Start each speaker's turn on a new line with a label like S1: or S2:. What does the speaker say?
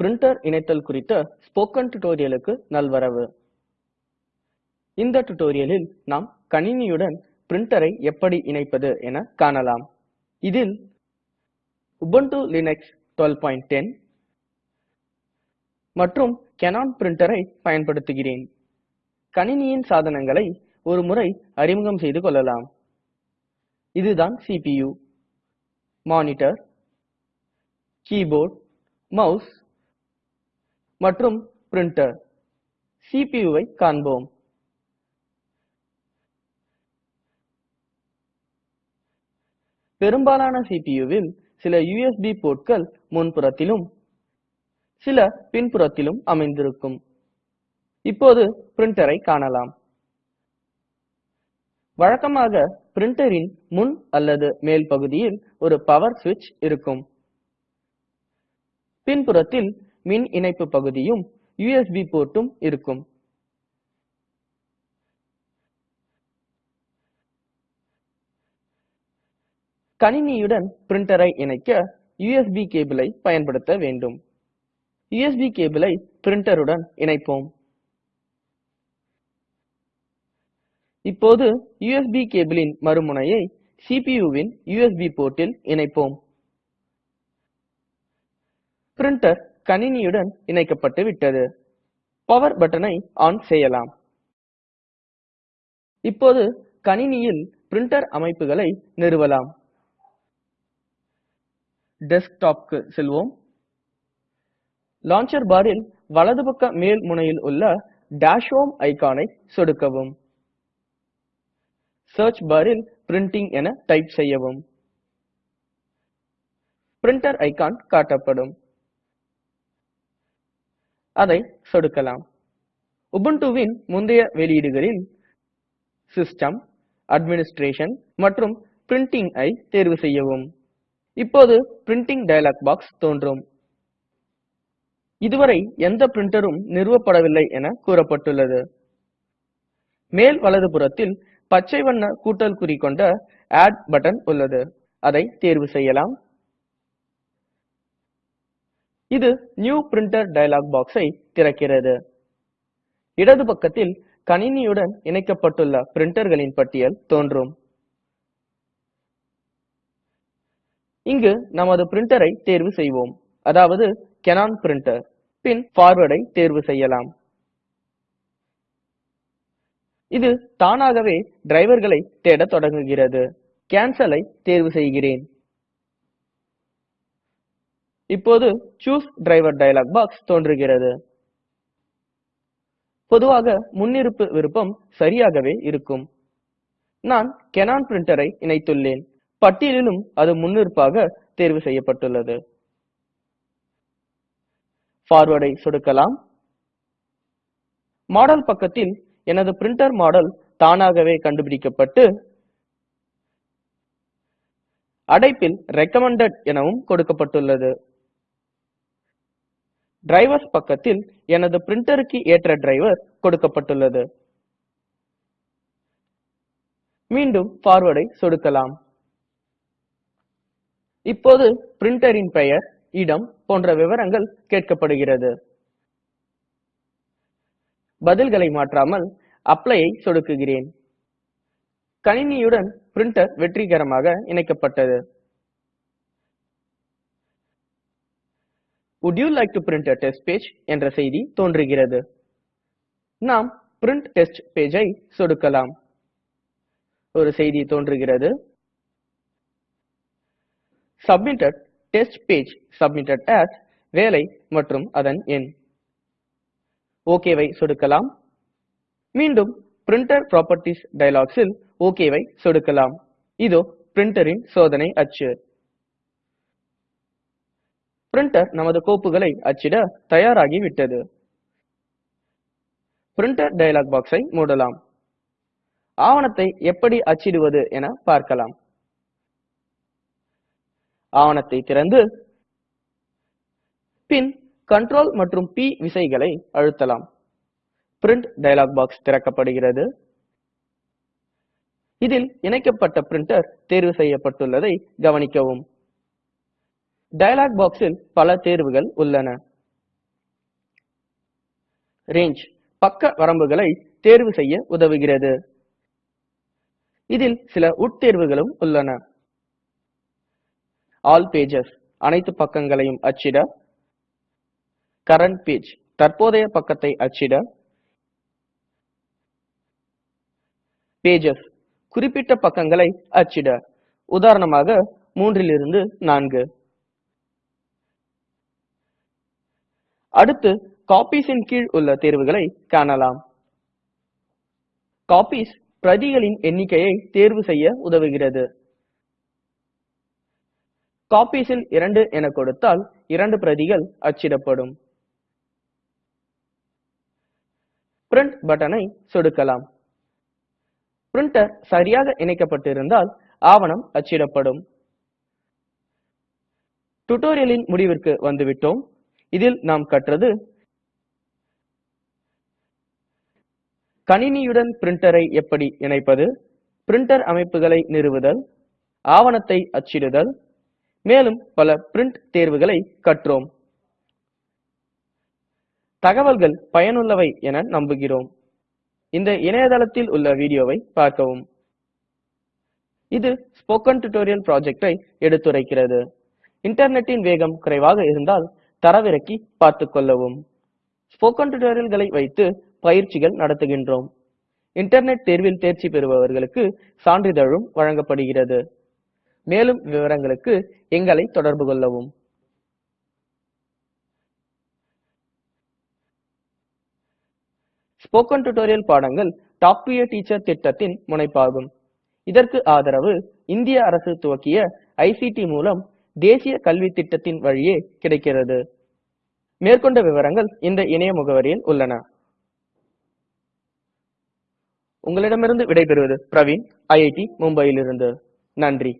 S1: printer இணைத்தல் குறித்த spoken டுடோரியலுக்கு நல்வரவு இந்த டுடோரியலில் நாம் கணினியுடன் பிரிண்டரை எப்படி இணைப்பது என காணலாம் இதில் உபுண்டு லினக்ஸ் 12.10 மற்றும் கெனான் பிரிண்டரை பயன்படுத்துகிறேன் கணினியின் சாதனங்களை ஒரு முறை அறிமுகம் செய்து கொள்ளலாம் இதுதான் சிபியு மானிட்டர் கீபோர்ட் மவுஸ் மற்றும் பிரின்டர் CPUவை காண்போம் பெரும்பாலான CPUவில் சில USB போர்ட்கள் முன்புறத்திலும் சில பின்புறத்திலும் அமைந்திருக்கும் இப்போது பிரிண்டரை காணலாம் வழக்கமாக பிரிண்டரின் முன் அல்லது மேல் பகுதியில் ஒரு பவர் ஸ்விட்ச் இருக்கும் பின்புறத்தில் மின் இணைப்பு பகுதியும் யுஎஸ்பி portடும் இருக்கும் கணினியுடன் பிரிண்டரை இணைக்க யுஎஸ்பி கேபிளை பயன்படுத்த வேண்டும் யுஎஸ்பி கேபிளை பிரிண்டருடன் இணைப்போம் இப்போது யுஎஸ்பி கேபிளின் மறுமுனையை CPUவின் யுஎஸ்பி போர்ட்டில் இணைப்போம் பிரிண்டர் கணினியுடன் இணைக்கப்பட்டு விட்டது பவர் பட்டனை ஆன் செய்யலாம் இப்போது கணினியில் பிரிண்டர் அமைப்புகளை நிறுவலாம் டெஸ்க்டாப்புக்கு செல்வோம் லான்ச்சர் பாரில் வலது பக்க மேல் முனையில் உள்ள டாஷ் ஹோம் ஐகானை சொடுக்கவும் சர்ச் பாரில் பிரிண்டிங் என டைப் செய்யவும் பிரிண்டர் ஐகான் காட்டப்படும் அதை சொடுக்கலாம் உபுண்டுவின் முந்தைய வெளியீடுகளில் சிஸ்டம் அட்மினிஸ்ட்ரேஷன் மற்றும் பிரிண்டிங் ஐ தேர்வு செய்யவும் இப்போது பிரிண்டிங் டயலாக் பாக்ஸ் தோன்றும் இதுவரை எந்த பிரிண்டரும் நிறுவப்படவில்லை என கூறப்பட்டுள்ளது மேல் வலது புறத்தில் பச்சை வண்ண கூட்டல் குறி கொண்ட ஆட் பட்டன் உள்ளது அதை தேர்வு செய்யலாம் இது நியூ பிரிண்டர் டயலாக் பாக்ஸை திறக்கிறது இடது பக்கத்தில் கணினியுடன் இணைக்கப்பட்டுள்ள பிரிண்டர்களின் பட்டியல் தோன்றும் இங்கு நமது பிரிண்டரை தேர்வு செய்வோம் அதாவது கெனான் பிரிண்டர் பின் forwardஐ தேர்வு செய்யலாம் இது தானாகவே driverகளை தேட தொடங்குகிறது cancelஐ தேர்வு செய்கிறேன் இப்போது சூஸ் டிரைவர் டயலாக் பாக்ஸ் தோன்றுகிறது பொதுவாக முன்னிருப்பு விருப்பம் சரியாகவே இருக்கும் நான் கெனான் பிரிண்டரை இணைத்துள்ளேன் பட்டியலிலும் அது முன்னிருப்பாக தேர்வு செய்யப்பட்டுள்ளது ஃபார்வர்டை சொடுக்கலாம் மாடல் பக்கத்தில் எனது பிரிண்டர் மாடல் தானாகவே கண்டுபிடிக்கப்பட்டு அடைப்பில் ரெக்கமெண்டட் எனவும் கொடுக்கப்பட்டுள்ளது டிரைவர்ஸ் பக்கத்தில் எனது printerக்கு ஏற்ற டிரைவர் கொடுக்கப்பட்டுள்ளது மீண்டும் forwardஐ சொடுக்கலாம் இப்போது printerன் பெயர் இடம் போன்ற விவரங்கள் கேட்கப்படுகிறது பதில்களை மாற்றாமல் Applyஐ சொடுக்குகிறேன் கணினியுடன் பிரின்டர் வெற்றிகரமாக இணைக்கப்பட்டது Would you like to print a test page என்ற செய்தி தோன்றுகிறது நாம் print test page ஐ சொடுக்கலாம் ஒரு செய்தி தோன்றுகிறது submitted test page submitted as வேலை மற்றும் அதன் எண் ஓகேவை சொடுக்கலாம் மீண்டும் printer properties dialogsல் ஓகேவை சொடுக்கலாம் இதோ printerின் சோதனை அச்சு பிரிண்டர் நமது கோப்புகளை அச்சிட தயாராகி விட்டது பிரிண்டர் டயலாக் பாக்ஸை மூடலாம் ஆவணத்தை எப்படி அச்சிடுவது என பார்க்கலாம் ஆவணத்தை திறந்து பின் கண்ட்ரோல் மற்றும் பி விசைகளை அழுத்தலாம் பிரிண்ட் டயலாக் பாக்ஸ் திறக்கப்படுகிறது இதில் இணைக்கப்பட்ட பிரிண்டர் தேர்வு செய்யப்பட்டுள்ளதை கவனிக்கவும் டயலாக் பாக்ஸில் பல தேர்வுகள் உள்ளன ரேஞ்ச் பக்க வரம்புகளை தேர்வு செய்ய உதவுகிறது இதில் சில உட்தேர்வுகளும் உள்ளன ஆல் பேஜஸ் அனைத்து பக்கங்களையும் அச்சிட கரண்ட் பேஜ் தற்போதைய பக்கத்தை அச்சிட பேஜஸ் குறிப்பிட்ட பக்கங்களை அச்சிட உதாரணமாக மூன்றிலிருந்து நான்கு அடுத்து Copiesன் கீழ் உள்ள தேர்வுகளை காணலாம் Copies பிரதிகளின் எண்ணிக்கையை தேர்வு செய்ய உதவுகிறது Copiesல் 2 என கொடுத்தால் இரண்டு பிரதிகள் அச்சிடப்படும் பிரிண்ட் பட்டனை சொடுக்கலாம் பிரிண்டர் சரியாக இணைக்கப்பட்டிருந்தால் ஆவணம் அச்சிடப்படும் டுடோரியலின் முடிவிற்கு வந்துவிட்டோம் இதில் நாம் கற்றது கணினியுடன் printerஐ எப்படி இணைப்பது பிரின்டர் அமைப்புகளை நிறுவுதல் ஆவணத்தை அச்சிடுதல் மேலும் பல பிரின்ட் தேர்வுகளை கற்றோம் தகவல்கள் பயனுள்ளவை என நம்புகிறோம் இந்த இணையதளத்தில் உள்ள வீடியோவை பார்க்கவும் இது ஸ்போக்கன் டியூட்டோரியல் projectஐ எடுத்துரைக்கிறது இன்டர்நெட்டின் வேகம் குறைவாக இருந்தால் தரவிறக்கி பார்த்து கொள்ளவும் ஸ்போக்கன் டுடோரியல்களை வைத்து பயிற்சிகள் நடத்துகின்றோம் இன்டர்நெட் தேர்வில் தேர்ச்சி பெறுபவர்களுக்கு சான்றிதழும் வழங்கப்படுகிறது மேலும் விவரங்களுக்கு எங்களை தொடர்பு கொள்ளவும் ஸ்போக்கன் டுடோரியல் பாடங்கள் டாப் டு டீச்சர் திட்டத்தின் முனைப்பாகும் இதற்கு ஆதரவு இந்திய அரசு துவக்கிய ஐசிடி மூலம் தேசிய கல்வி திட்டத்தின் வழியே கிடைக்கிறது மேற்கொண்ட விவரங்கள் இந்த இணைய முகவரியில் உள்ளன உங்களிடமிருந்து விடைபெறுவது பிரவீன் ஐஐடி மும்பையிலிருந்து நன்றி